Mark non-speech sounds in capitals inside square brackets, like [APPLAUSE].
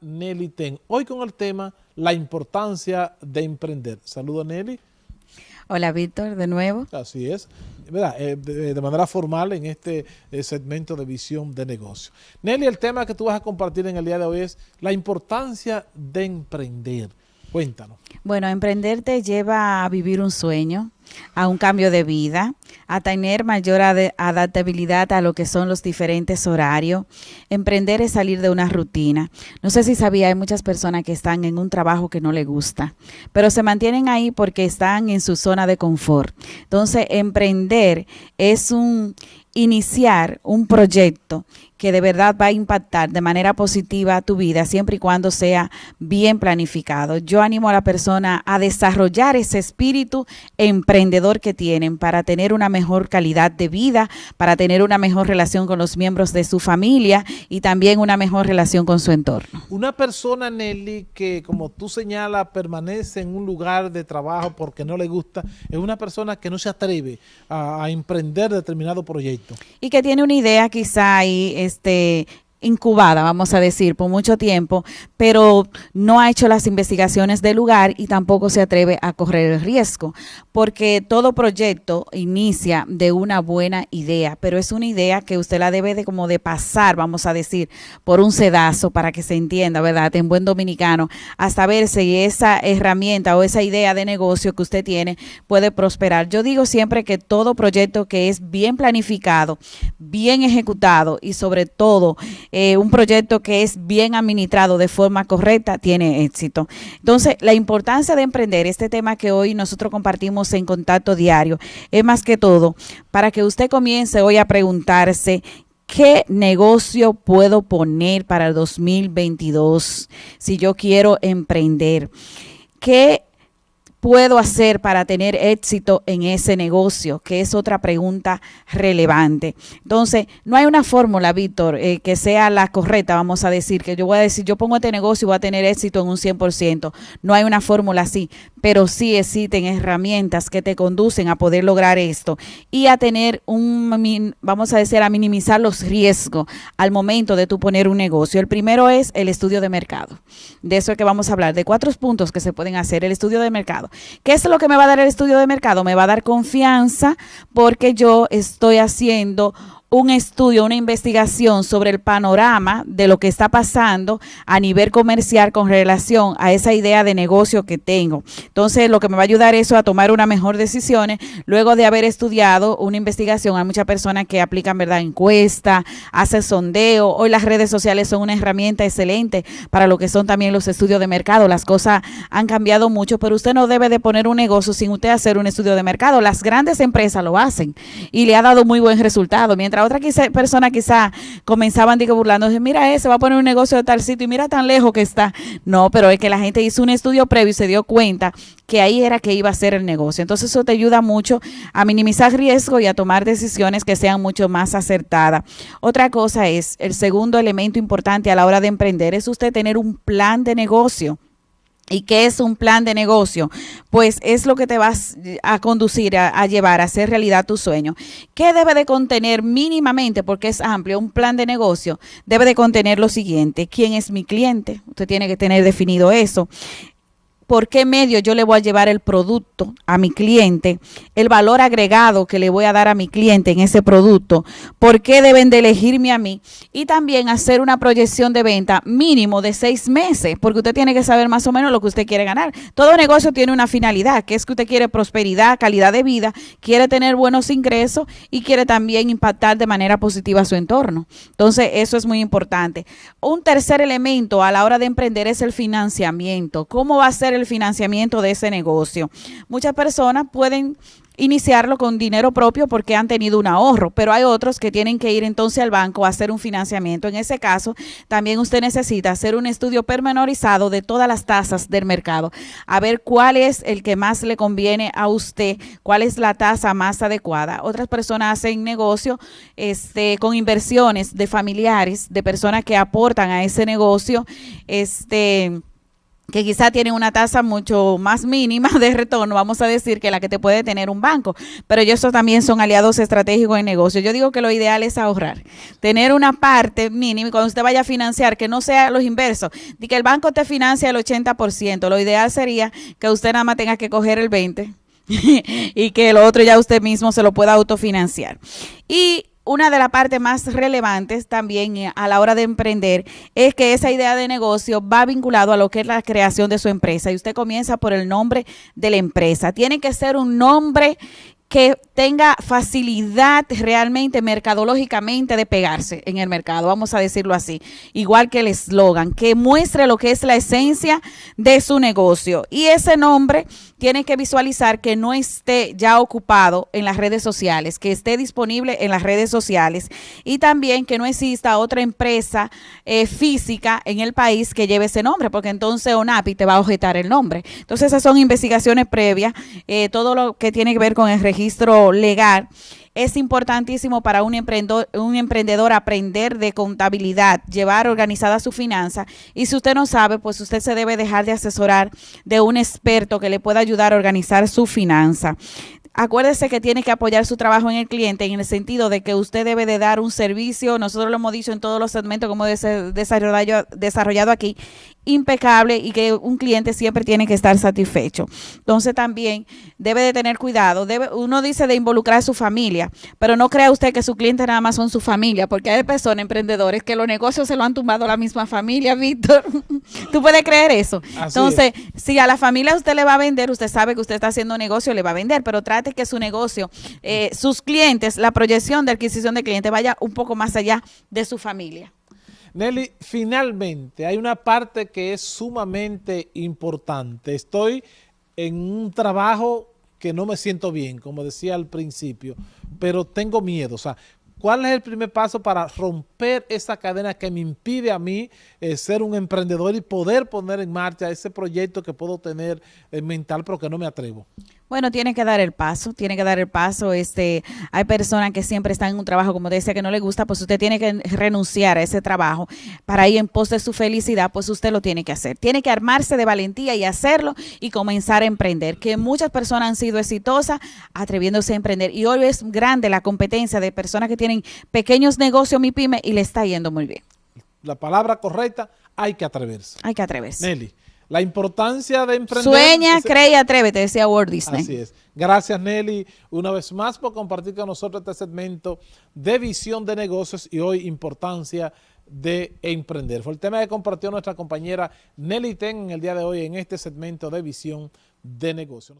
Nelly Ten. Hoy con el tema la importancia de emprender. Saludos Nelly. Hola Víctor, de nuevo. Así es, eh, de, manera formal en este eh, segmento de visión de negocio. Nelly, el tema que tú vas a compartir en el día de hoy es la importancia de emprender. Cuéntanos. Bueno, emprender te lleva a vivir un sueño, a un cambio de vida, a tener mayor adaptabilidad a lo que son los diferentes horarios. Emprender es salir de una rutina. No sé si sabía, hay muchas personas que están en un trabajo que no les gusta, pero se mantienen ahí porque están en su zona de confort. Entonces, emprender es un iniciar un proyecto que de verdad va a impactar de manera positiva tu vida siempre y cuando sea bien planificado. Yo animo a la persona a desarrollar ese espíritu emprendedor que tienen para tener una mejor calidad de vida, para tener una mejor relación con los miembros de su familia y también una mejor relación con su entorno. Una persona, Nelly, que como tú señalas, permanece en un lugar de trabajo porque no le gusta, es una persona que no se atreve a, a emprender determinado proyecto. Y que tiene una idea quizá ahí este incubada, vamos a decir, por mucho tiempo, pero no ha hecho las investigaciones del lugar y tampoco se atreve a correr el riesgo, porque todo proyecto inicia de una buena idea, pero es una idea que usted la debe de como de pasar, vamos a decir, por un sedazo para que se entienda, ¿verdad? En buen dominicano, hasta ver si esa herramienta o esa idea de negocio que usted tiene puede prosperar. Yo digo siempre que todo proyecto que es bien planificado, bien ejecutado y sobre todo eh, un proyecto que es bien administrado de forma correcta tiene éxito. Entonces, la importancia de emprender, este tema que hoy nosotros compartimos en contacto diario, es más que todo para que usted comience hoy a preguntarse ¿Qué negocio puedo poner para el 2022 si yo quiero emprender? ¿Qué puedo hacer para tener éxito en ese negocio? Que es otra pregunta relevante. Entonces, no hay una fórmula, Víctor, eh, que sea la correcta, vamos a decir, que yo voy a decir, yo pongo este negocio y voy a tener éxito en un 100%. No hay una fórmula así, pero sí existen herramientas que te conducen a poder lograr esto y a tener un, vamos a decir, a minimizar los riesgos al momento de tú poner un negocio. El primero es el estudio de mercado. De eso es que vamos a hablar, de cuatro puntos que se pueden hacer. El estudio de mercado. ¿Qué es lo que me va a dar el estudio de mercado? Me va a dar confianza porque yo estoy haciendo un estudio, una investigación sobre el panorama de lo que está pasando a nivel comercial con relación a esa idea de negocio que tengo. Entonces, lo que me va a ayudar eso a tomar una mejor decisiones luego de haber estudiado una investigación. Hay muchas personas que aplican, ¿verdad?, encuesta, hacen sondeo. Hoy las redes sociales son una herramienta excelente para lo que son también los estudios de mercado. Las cosas han cambiado mucho, pero usted no debe de poner un negocio sin usted hacer un estudio de mercado. Las grandes empresas lo hacen y le ha dado muy buen resultado. Mientras otra quizá, persona quizá comenzaban digo, burlándose, mira ese, va a poner un negocio de tal sitio y mira tan lejos que está. No, pero es que la gente hizo un estudio previo y se dio cuenta que ahí era que iba a ser el negocio. Entonces eso te ayuda mucho a minimizar riesgo y a tomar decisiones que sean mucho más acertadas. Otra cosa es, el segundo elemento importante a la hora de emprender es usted tener un plan de negocio. ¿Y qué es un plan de negocio? Pues es lo que te vas a conducir, a, llevar a hacer realidad tu sueño. ¿Qué debe de contener mínimamente? Porque es amplio. Un plan de negocio debe de contener lo siguiente. ¿Quién es mi cliente? Usted tiene que tener definido eso por qué medio yo le voy a llevar el producto a mi cliente, el valor agregado que le voy a dar a mi cliente en ese producto, por qué deben de elegirme a mí y también hacer una proyección de venta mínimo de seis meses, porque usted tiene que saber más o menos lo que usted quiere ganar. Todo negocio tiene una finalidad, que es que usted quiere prosperidad, calidad de vida, quiere tener buenos ingresos y quiere también impactar de manera positiva su entorno. Entonces, eso es muy importante. Un tercer elemento a la hora de emprender es el financiamiento. ¿Cómo va a ser el financiamiento de ese negocio. Muchas personas pueden iniciarlo con dinero propio porque han tenido un ahorro, pero hay otros que tienen que ir entonces al banco a hacer un financiamiento. En ese caso, también usted necesita hacer un estudio pormenorizado de todas las tasas del mercado, a ver cuál es el que más le conviene a usted, cuál es la tasa más adecuada. Otras personas hacen negocio este, con inversiones de familiares, de personas que aportan a ese negocio, este que quizá tienen una tasa mucho más mínima de retorno, vamos a decir, que la que te puede tener un banco. Pero ellos también son aliados estratégicos en negocio. Yo digo que lo ideal es ahorrar, tener una parte mínima cuando usted vaya a financiar, que no sea los inversos, de que el banco te financia el 80%. Lo ideal sería que usted nada más tenga que coger el 20% [LAUGHS] y que el otro ya usted mismo se lo pueda autofinanciar. Y una de las partes más relevantes también eh, a la hora de emprender es que esa idea de negocio va vinculado a lo que es la creación de su empresa y usted comienza por el nombre de la empresa. Tiene que ser un nombre que tenga facilidad realmente mercadológicamente de pegarse en el mercado, vamos a decirlo así, igual que el eslogan, que muestre lo que es la esencia de su negocio. Y ese nombre tiene que visualizar que no esté ya ocupado en las redes sociales, que esté disponible en las redes sociales y también que no exista otra empresa eh, física en el país que lleve ese nombre, porque entonces ONAPI te va a objetar el nombre. Entonces esas son investigaciones previas, eh, todo lo que tiene que ver con el registro registro legal. Es importantísimo para un emprendedor, un emprendedor aprender de contabilidad, llevar organizada su finanza. Y si usted no sabe, pues usted se debe dejar de asesorar de un experto que le pueda ayudar a organizar su finanza acuérdese que tiene que apoyar su trabajo en el cliente en el sentido de que usted debe de dar un servicio, nosotros lo hemos dicho en todos los segmentos como desarrollado, desarrollado aquí, impecable y que un cliente siempre tiene que estar satisfecho. Entonces también debe de tener cuidado. Debe, uno dice de involucrar a su familia, pero no crea usted que su cliente nada más son su familia, porque hay personas, emprendedores, que los negocios se lo han tumbado la misma familia, [LAUGHS] Víctor. ¿Tú puedes creer eso? Entonces, si a la familia usted le va a vender, usted sabe que usted está haciendo negocio, le va a vender, pero trate que su negocio, eh, sus clientes, la proyección de adquisición de clientes vaya un poco más allá de su familia. Nelly, finalmente hay una parte que es sumamente importante. Estoy en un trabajo que no me siento bien, como decía al principio, pero tengo miedo. O sea, ¿cuál es el primer paso para romper esa cadena que me impide a mí eh, ser un emprendedor y poder poner en marcha ese proyecto que puedo tener en mental, pero que no me atrevo? Bueno, tiene que dar el paso, tiene que dar el paso. Este, hay personas que siempre están en un trabajo, como decía, que no le gusta, pues usted tiene que renunciar a ese trabajo para ir en pos de su felicidad, pues usted lo tiene que hacer. Tiene que armarse de valentía y hacerlo y comenzar a emprender. Que muchas personas han sido exitosas atreviéndose a emprender y hoy es grande la competencia de personas que tienen pequeños negocios, mi pyme, y le está yendo muy bien. La palabra correcta, hay que atreverse. Hay que atreverse. Nelly. La importancia de emprender... Sueña, cree y atrévete, decía Walt Disney. Así es. Gracias, Nelly, una vez más por compartir con nosotros este segmento de visión de negocios y hoy importancia de emprender. Fue el tema que compartió nuestra compañera Nelly Ten en el día de hoy en este segmento de visión de negocios.